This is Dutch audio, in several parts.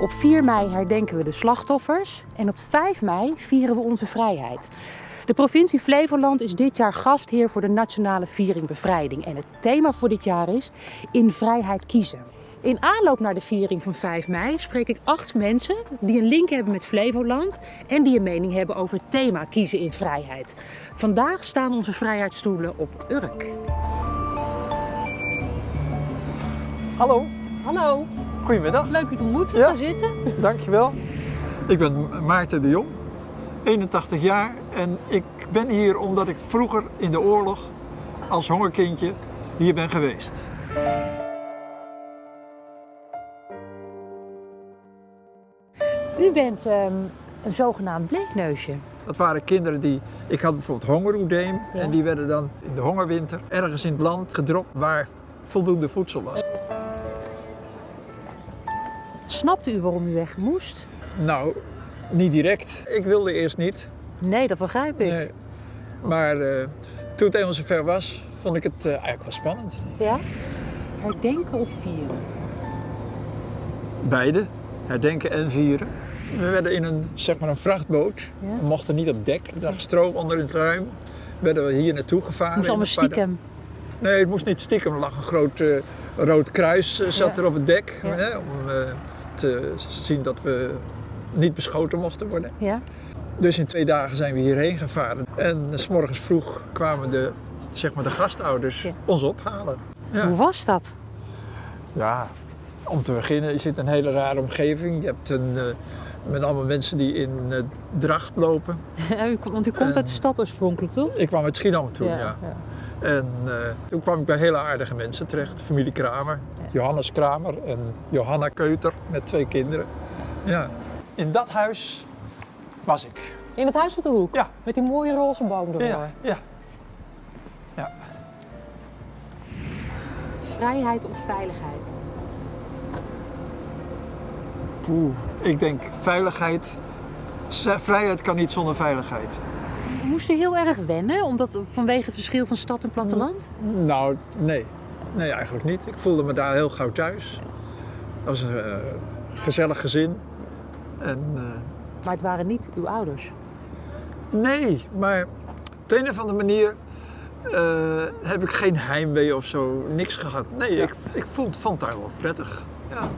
Op 4 mei herdenken we de slachtoffers en op 5 mei vieren we onze vrijheid. De provincie Flevoland is dit jaar gastheer voor de Nationale Viering Bevrijding. En het thema voor dit jaar is In Vrijheid Kiezen. In aanloop naar de viering van 5 mei spreek ik acht mensen die een link hebben met Flevoland en die een mening hebben over het thema kiezen in vrijheid. Vandaag staan onze vrijheidsstoelen op Urk. Hallo, Hallo, goedemiddag. leuk u te ontmoeten. Ja. Ga zitten. Dankjewel. Ik ben Maarten de Jong, 81 jaar en ik ben hier omdat ik vroeger in de oorlog als hongerkindje hier ben geweest. U bent ehm, een zogenaamd bleekneusje. Dat waren kinderen die, ik had bijvoorbeeld hongeroedeem Ja. en die werden dan in de hongerwinter ergens in het land gedropt waar voldoende voedsel was. Snapte u waarom u weg moest? Nou, niet direct. Ik wilde eerst niet. Nee, dat begrijp ik. Nee. Maar eh, toen het eenmaal zover was, vond ik het eh, eigenlijk wel spannend. Ja? Herdenken of vieren? Beide, herdenken en vieren. We werden in een, zeg maar een vrachtboot. Ja. We mochten niet op dek. Er lag stroom onder in het ruim. Werden we hier naartoe gevaren. Moest allemaal stiekem. Nee, het moest niet stiekem. Er lag een groot eh, rood kruis zat Ja. er op het dek. Ja. Hè, om te zien dat we niet beschoten mochten worden. Ja? Dus in twee dagen zijn we hierheen gevaren. En s morgens vroeg kwamen de, zeg maar de gastouders Ja. ons ophalen. Ja. Hoe was dat? Ja, om te beginnen is dit een hele rare omgeving. Je hebt een, eh, met allemaal mensen die in eh, dracht lopen. Want u komt uit de stad oorspronkelijk, toch? Ik kwam uit Schiedam toen, ja. ja. En eh, toen kwam ik bij hele aardige mensen terecht. Familie Kramer, Johannes Kramer en Johanna Keuter met twee kinderen. Ja. In dat huis was ik. In het huis op de hoek? Ja. Met die mooie roze boom ervoor. Ja, ja. ja. Vrijheid of veiligheid? Oeh. Ik denk veiligheid. Vrijheid kan niet zonder veiligheid. Moest u heel erg wennen, omdat, vanwege het verschil van stad en platteland? Nou, nee. Nee, eigenlijk niet. Ik voelde me daar heel gauw thuis. Dat was een eh, gezellig gezin. En, eh, Maar het waren niet uw ouders. nee, maar op de een of andere manier eh, heb ik geen heimwee of zo, niks gehad. Nee, ik, ik vond, vond het daar wel prettig. Ja.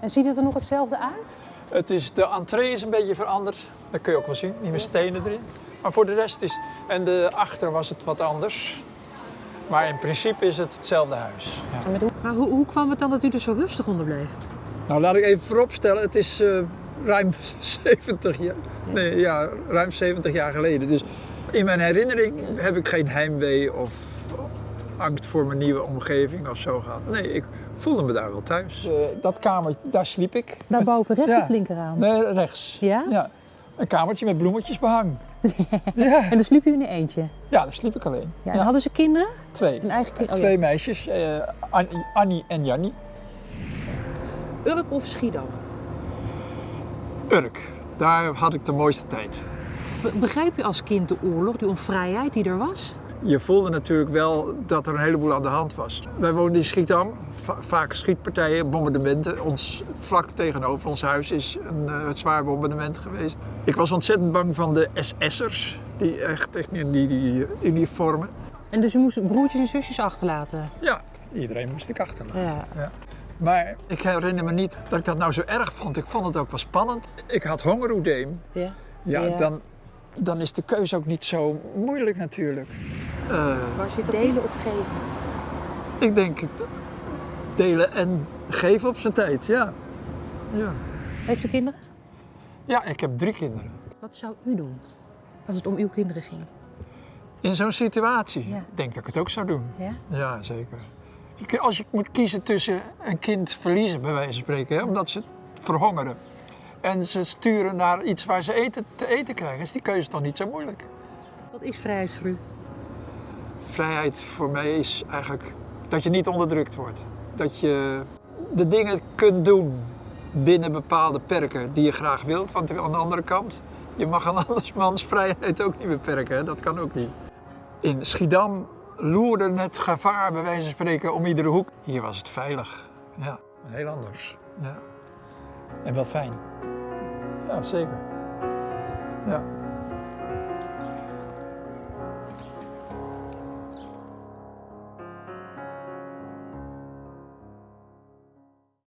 En ziet het er nog hetzelfde uit? Het is, de entree is een beetje veranderd. Dat kun je ook wel zien, niet meer stenen erin. Maar voor de rest is, en de achter was het wat anders. Maar in principe is het hetzelfde huis. Ja. Hoe, maar hoe, hoe kwam het dan dat u er zo rustig onder bleef? Nou, laat ik even vooropstellen, het is eh, ruim 70 jaar, nee, ja, ruim 70 jaar geleden. Dus in mijn herinnering heb ik geen heimwee of angst voor mijn nieuwe omgeving of zo gehad. Nee, ik voelde me daar wel thuis. dat kamer, daar sliep ik. Daarboven rechts Ja. of linkeraan? Nee, rechts. Ja? ja. Een kamertje met bloemetjes behang. ja. En dan sliep u in een eentje? ja, daar sliep ik alleen. Ja, en hadden ze kinderen? Twee. Een eigen kind? Oh, Twee meisjes, eh, Annie, Annie en Jannie. ja. Urk of Schiedam? Urk, daar had ik de mooiste tijd. Be- Begrijp u als kind de oorlog, die onvrijheid die er was? Je voelde natuurlijk wel dat er een heleboel aan de hand was. Wij woonden in Schiedam, va- vaak schietpartijen, bombardementen. Ons, vlak tegenover ons huis is een eh, zwaar bombardement geweest. Ik was ontzettend bang van de SS'ers, die echt, echt in die, die uniformen. En dus u moest broertjes en zusjes achterlaten? Ja, iedereen moest ik achterlaten. Ja. Maar ik herinner me niet dat ik dat nou zo erg vond. Ik vond het ook wel spannend. Ik had hongeroedeem. ja. Ja, Ja. Dan, dan is de keuze ook niet zo moeilijk natuurlijk. Eh, Waar zit delen of geven? ik denk het delen en geven op zijn tijd, ja. ja. Heeft u kinderen? Ja, ik heb drie kinderen. Wat zou u doen als het om uw kinderen ging? In zo'n situatie Ja. denk dat ik het ook zou doen. Ja? Ja, zeker. Als je moet kiezen tussen een kind verliezen, bij wijze van spreken, hè, omdat ze verhongeren. En ze sturen naar iets waar ze eten, te eten krijgen, is die keuze toch niet zo moeilijk. Wat is vrijheid voor u? Vrijheid voor mij is eigenlijk dat je niet onderdrukt wordt. Dat je de dingen kunt doen binnen bepaalde perken die je graag wilt. Want aan de andere kant, je mag een andersmans vrijheid ook niet beperken. Hè? Dat kan ook niet. In Schiedam loerde het gevaar, bij wijze van spreken, om iedere hoek. Hier was het veilig. Ja, heel anders. Ja. En wel fijn. Ja, zeker. Ja.